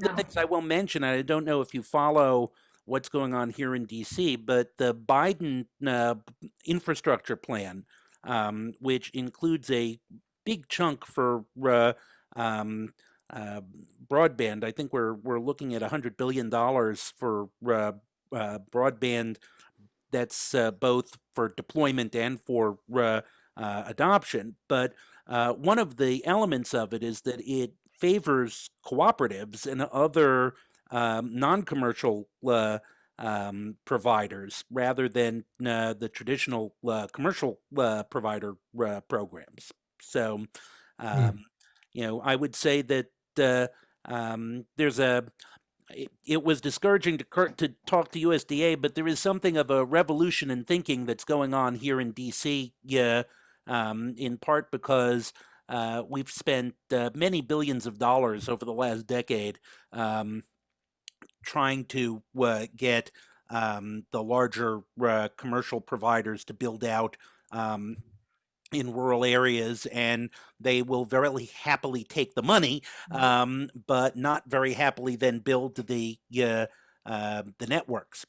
the things I will mention, I don't know if you follow what's going on here in DC, but the Biden uh, infrastructure plan, um, which includes a big chunk for uh, um, uh, broadband. I think we're we're looking at hundred billion dollars for uh, uh, broadband. That's uh, both for deployment and for adoption. But one of the elements of it is that it favors cooperatives and other um, non-commercial uh, um, providers rather than uh, the traditional uh, commercial provider programs. So, um, you know, I would say that um, there's a it, it, was discouraging to, Kurt to talk to USDA, but there is something of a revolution in thinking that's going on here in DC, yeah, um, in part because uh, we've spent uh, many billions of dollars over the last decade um, trying to uh, get um, the larger uh, commercial providers to build out um, in rural areas and they will very happily take the money um, but not very happily then build the uh, uh, the networks